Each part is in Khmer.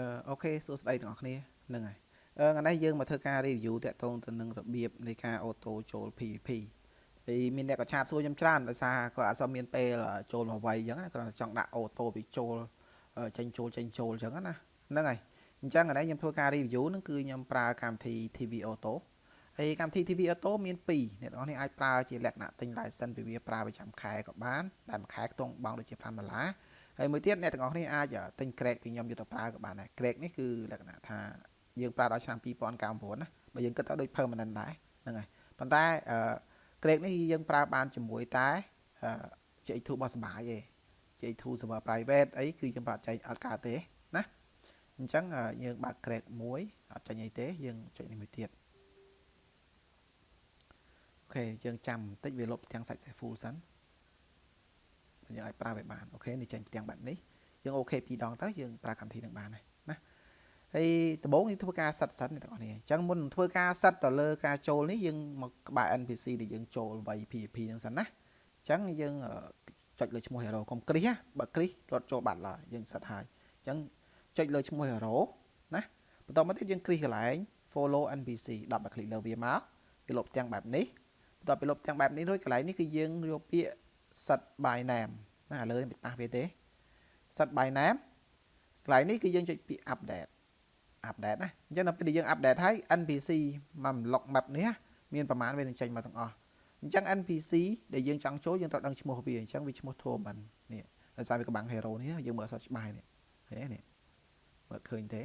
អឺអូខេសួស្តីទាំងអស់គ្នាហ្នឹងហើយអឺថ្ងៃនេះយើងមកធ្វើការ review តាក់ទងទៅនឹងរបៀបនៃការអូតូចូល PVP ហើយមានអ្នកក៏ឆាតសួរខ្ញុំច្រើនដោយសារគាត់អត់សូវមានពេលចូលមកវាយអញ្ចឹងណាគ្រាន់តែចង់ដាក់អូតូពីចូលចេញចូលចេញចូលអញ្ចឹងណាហ្នឹងហើយអញ្ចឹងថ្ងៃនេះខ្ញុំធ្វើការ review ហ្នឹងគឺខ្ញុំប្រើកម្មវិធី TV Auto ហើយកម្មវិធី TV Auto មាន2អ្នកនរនេះអាចប្រើជាលក្ខណៈទិញ license ពីវាប្រើប្រចាំខែក៏បានដែលមួយខែខ្ទង់បង់ដូចជា5ដុល្លារ ហើយមួយទៀតអ្នកទាំងអស់គ្នាអាចទិញ Crack ពីខ្ញុំយកទៅប្រើក៏បានដែរ Crack នេះគឺលក្ខណៈថាយើងប្រើដល់ឆ្នាំ2019ណាបើយើងគិតទៅដូច permanent ដែរហ្នឹងហើយប៉ុន្តែ Crack នេះយើងប្រើបានជាមួយតែ J2 របស់សបាយទេ J2 server private អីគឺយើងប្រើចែកអត់កើតទេណាអញ្ចឹងយើងបើក Crack មួយអត់ចាញ់អីទេយើងចុចនេះមួយទៀតអូខេយើងចាំបន្តិចវាលុបទាំងសាច់ full សិន យើងអាចប្រើវាបានអូខេនេះចេញផ្ទាំងបែបនេះយើងអូខេពីរដងទៅយើងប្រើកម្មវិធីនឹងបានហើយណាហើយដំបូងយើងធ្វើការសិតសិនអ្នកទាំងអស់គ្នាអញ្ចឹងមុននឹងធ្វើការសិតទៅលើការចូលនេះយើងមកក្បែរ NPC ដែលយើងចូលវាយ PVP ហ្នឹងសិនណាអញ្ចឹងយើងចុចលើឈ្មោះ hero កុំគ្រីសបើគ្រីសរត់ចូលបាត់ឡើយយើងសិតហើយអញ្ចឹងចុចលើឈ្មោះ hero ណាបន្តមកទៀតយើងគ្រីសកន្លែង follow NPC 10បើคลิกលើវាមកវាលុបទាំងបែបនេះបន្ទាប់ពីលុបទាំងបែបនេះរួចកន្លែងនេះគឺយើងយកពាក្យ set by name ណាឥឡូវនេះមិនប៉ះវាទេ set by name កន្លែងនេះគឺយើងចុចពាក្យ update update ណាអញ្ចឹងដល់ពេលយើង update ហើយ NPC មក log map នេះមានប្រមាណវានឹងចេញមកទាំងអស់អញ្ចឹង NPC ដែលយើងចង់ចូលយើងត្រូវដឹងឈ្មោះវាអញ្ចឹងវាឈ្មោះ Thoman នេះដោយសារវាកំបាំង hero នេះយើងមើលអត់ច្បាស់នេះហេនេះមើលឃើញទេ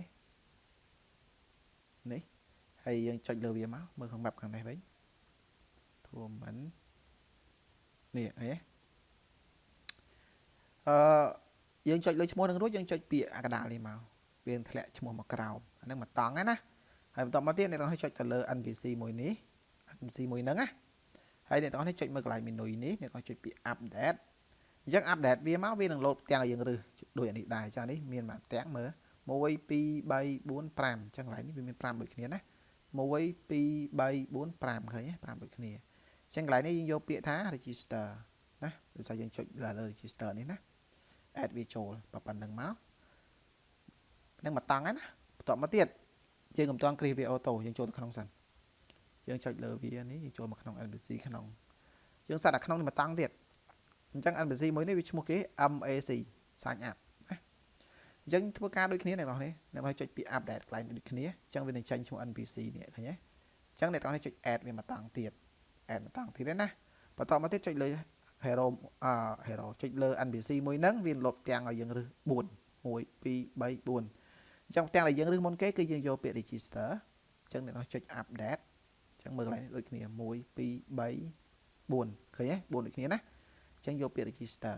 នេះហើយយើងចុចលើវាមកមើលក្នុង map ខាងនេះវិញ Thoman នេះអី អឺយើងចុចលើឈ្មោះនឹងរួចយើងចុចពាក្យអាកដាលនេះមកវាធ្លាក់ឈ្មោះមកក្រោមអាហ្នឹងមកតង់ណាហើយបន្តមកទៀតអ្នកទាំងនេះចុចទៅលើ NPC មួយនេះ NPC មួយហ្នឹងណាហើយអ្នកទាំងនេះចុចមើលកន្លែង menu នេះអ្នកទាំងចុចពាក្យ update អញ្ចឹង update វាមកវានឹងលោតផ្ទាំងឲ្យយើងរឹសដូចអានេះដែរចានេះមានមួយផ្ទាំងមើល1 2 3 4 5អញ្ចឹងកន្លែងនេះវាមាន5ដូចគ្នាណា1 2 3 4 5ឃើញទេ5ដូចគ្នាអញ្ចឹងកន្លែងនេះយើងយកពាក្យថា register ណាដោយសារយើងចុចលើ register នេះណា add វាចូលប៉ុណ្្នឹងមកនឹងមកតង់ណាបន្ទាប់មកទៀតយើងកំតង់គ្រីសវាអូតូយើងចូលទៅក្នុងសិនយើងចុចលើវានេះយើងចូលមកក្នុង NPC ក្នុងយើងសាត់តែក្នុងនេះមកតង់ទៀតអញ្ចឹង NPC មួយនេះវាឈ្មោះគេ MAC sign up ណាអញ្ចឹងធ្វើការដូចគ្នាអ្នកនរនេះអ្នកនរចុចពី update កន្លែងដូចគ្នាអញ្ចឹងវានឹងចេញឈ្មោះ NPC នេះឃើញទេអញ្ចឹងអ្នកនរនេះចុច add វាមកតង់ទៀត add មកតង់ទៀតណាបន្តមកទៀតចុចលើ hero អឺ hero ចុចលើ NPC មួយហ្នឹងវាលុបទាំងឲ្យយើងរឹស4 1 2 3 4អញ្ចឹងទាំងដែលយើងរឹសមុនគេគឺយើងយកពាក្យ register អញ្ចឹងអ្នកនោះចុច update អញ្ចឹងមើលកន្លែងដូចគ្នា1 2 3 4ឃើញទេ4ដូចគ្នាណាអញ្ចឹងយកពាក្យ register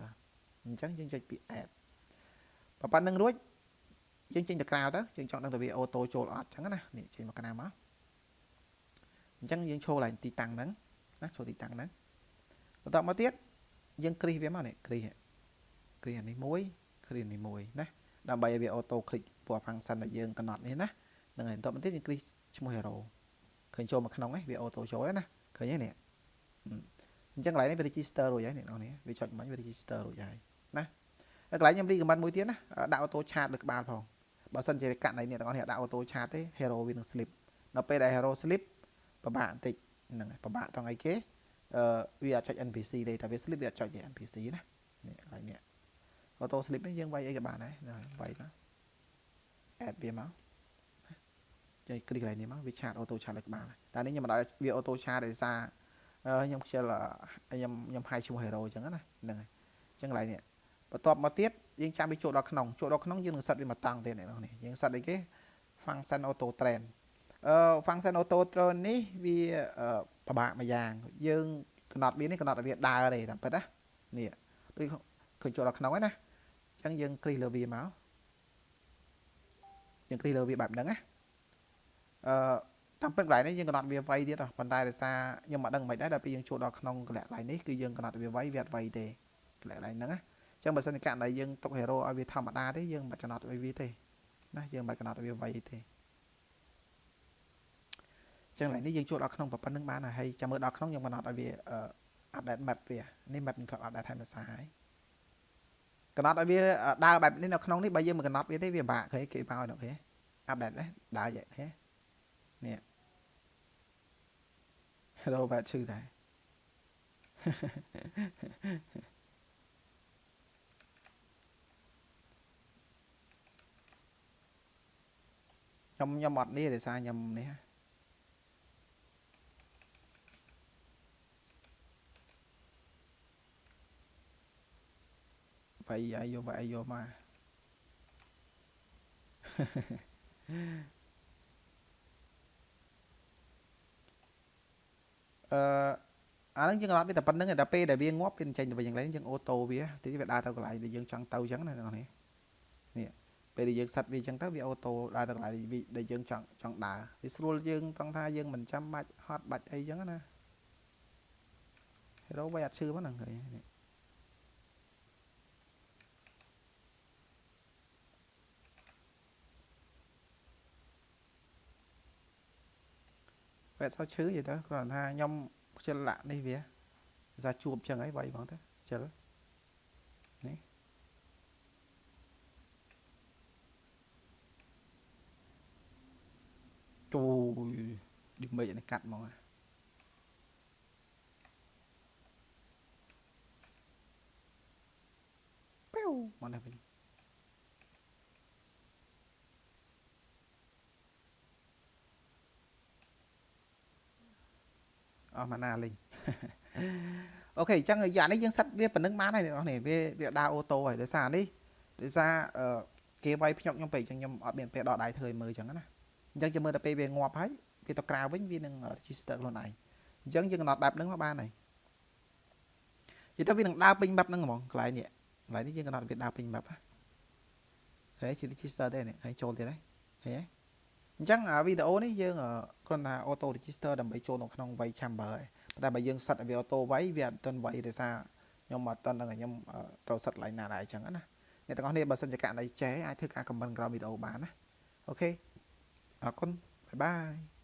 អញ្ចឹងយើងចុចពាក្យ add ប៉ុណ្្នឹងរួចយើងចេញទៅក្រៅទៅយើងចង់ដឹងថាវាអូតូចូលអត់អញ្ចឹងណានេះចេញមកកណ្ដាលមកអញ្ចឹងយើងឈរឡើងទីតាំងហ្នឹងណាឈរទីតាំងហ្នឹងបន្តមកទៀត យើងគ្រីសវាមកនេះគ្រីសគ្រីសអានេះមួយគ្រីសនេះមួយណាដើម្បីឲ្យវាអូតូคลิกពណ៌ function ដែលយើងកំណត់នេះណាហ្នឹងហើយបន្តមកទៀតយើងគ្រីសឈ្មោះ hero ឃើញចូលមកក្នុងហ្នឹងវាអូតូចូលហើយណាឃើញទេនេះអញ្ចឹងកន្លែងនេះវា register រួចហើយអ្នកនរនេះវាចុចមិញវា register រួចហើយណាហើយកន្លែងខ្ញុំ recommend មួយទៀតណាដាក់អូតូឆាតលើក្បាលផងបើសិនជាកាត់ណៃអ្នកទាំងអស់នេះដាក់អូតូឆាតទេ hero វានឹង slip ដល់ពេលដែល hero slip ពិបាកបន្តិចហ្នឹងហើយពិបាកត្រង់អីគេអឺ វាអត់ចុច NPC ទេតែវា slip វាអត់ចុចទេ NPC ណានេះកន្លែងនេះ auto slip នេះយើងវាយអីក៏បានដែរវាយមក add វាមកចុចគ្លីកកន្លែងនេះមកវាឆាត auto ឆាតលើក្បាលតែនេះខ្ញុំមិនដល់វា auto ឆាតដោយសារខ្ញុំខ្ជិលខ្ញុំខ្ញុំហាយឈ្មោះ hero អញ្ចឹងណាហ្នឹងហើយអញ្ចឹងកន្លែងនេះបន្ទាប់មកទៀតយើងចាំវាចូលដល់ក្នុងចូលដល់ក្នុងយើងនឹងសិតវាមកតង់ទេអ្នកនេះយើងសិតអីគេ function auto train អឺ function auto train នេះវាពិបាកម្យ៉ាង យើងកំណត់វានេះកំណត់ឲ្យវាដើរទេតាមពិតណានេះដូចឃើញចូលដល់ក្នុងហើយណាអញ្ចឹងយើងគ្លីកលើវាមកយើងគ្លីកលើវាបែបហ្នឹងណាអឺតាមពិតកន្លែងនេះយើងកំណត់វាវៃទៀតប៉ុន្តែដោយសារខ្ញុំមិនដឹងមិនដែរដល់ពេលយើងចូលដល់ក្នុងកន្លែងកន្លែងនេះគឺយើងកំណត់វាវៃវាអត់វៃទេកន្លែងហ្នឹងណាអញ្ចឹងបើសិនជាករណីយើងទុក hero ឲ្យវាធម្មតាទេយើងមិនកំណត់វាទេណាយើងមិនកំណត់វាវៃទេ ចឹងឡើយនេះយើងចូលដល់ក្នុងប៉ុណ្្នឹងបានហើយចាំមើលដល់ក្នុងយើងកំណត់ឲ្យវា update map វានេះ map នឹងធ្លាប់ update ហើយមួយសារហើយកំណត់ឲ្យវាដើរបែបនេះនៅក្នុងនេះបើយើងមិនកំណត់វាទេវាពិបាកគេគេមកដល់គេអាបែបនេះដើរយ៉ាងនេះនេះ Hello បែបឈឺដែរខ្ញុំខ្ញុំអត់នេះដោយសារខ្ញុំនេះ វាយអាយយកវាយយកមកអឺអាហ្នឹងយើងអត់មានតែប៉ុណ្្នឹងតែពេលដែលវាងាប់វាចេញទៅវិញយ៉ាងไรយើងអូតូវាទីវាដើរទៅកន្លែងដែលយើងចង់ទៅអញ្ចឹងណាបងប្អូននេះពេលដែលយើងសិតវាអញ្ចឹងទៅវាអូតូដើរទៅកន្លែងដែលយើងចង់ចង់ដើរវាស្រួលយើងត្រង់ថាយើងមិនចាំបាច់ហត់បាច់អីអញ្ចឹងណា Hero វាអត់ឈឺហ្នឹងនេះ វែតសោឈឺយីទៅគ្រាន់ថាខ្ញុំខ្ជិលលាក់នេះវាថាជួបចឹងហើយវាយបងទៅខ្ជិលនេះទូឌីមេចនេះកាត់ហ្មងប៉េវមកនេះវិញ អស់មកណាលេងអូខេអញ្ចឹងយ៉ាងនេះយើងសិតវាប៉ុណ្្នឹងបានហើយអ្នកនរនេះវាវាដើរអូតូហើយដោយសារនេះដោយសារគេវាយភ្ញុកខ្ញុំពេកអញ្ចឹងខ្ញុំអត់មានពេលដកដៃធ្វើឲ្យមើលអញ្ចឹងណាអញ្ចឹងចាំមើលដល់ពេលវាងាប់ហើយវាទៅក្រៅវិញវានឹង register ខ្លួនឯងអញ្ចឹងយើងកំណត់បែបហ្នឹងមកបានហើយនិយាយទៅវានឹងដើរពេញបែបហ្នឹងហ្មងកន្លែងនេះកន្លែងនេះយើងកំណត់វាដើរពេញបែបហើយជា register ទេនេះហើយចូលទៀតហើយឃើញទេ អញ្ចឹងវីដេអូនេះយើងគ្រាន់តែ auto register ដើម្បីចូលនៅក្នុង way chamber ហើយតែបើយើងសិតឲ្យវា auto វាយវាអត់ទាន់វាយដោយសារខ្ញុំអត់ទាន់ដឹងខ្ញុំត្រូវសិតឡើងណាដែរអញ្ចឹងណាអ្នកទាំងអស់គ្នាបើសិនជាករណីចេះអាចធ្វើការ comment ក្រោមវីដេអូបានណាអូខេអរគុណបាយបាយ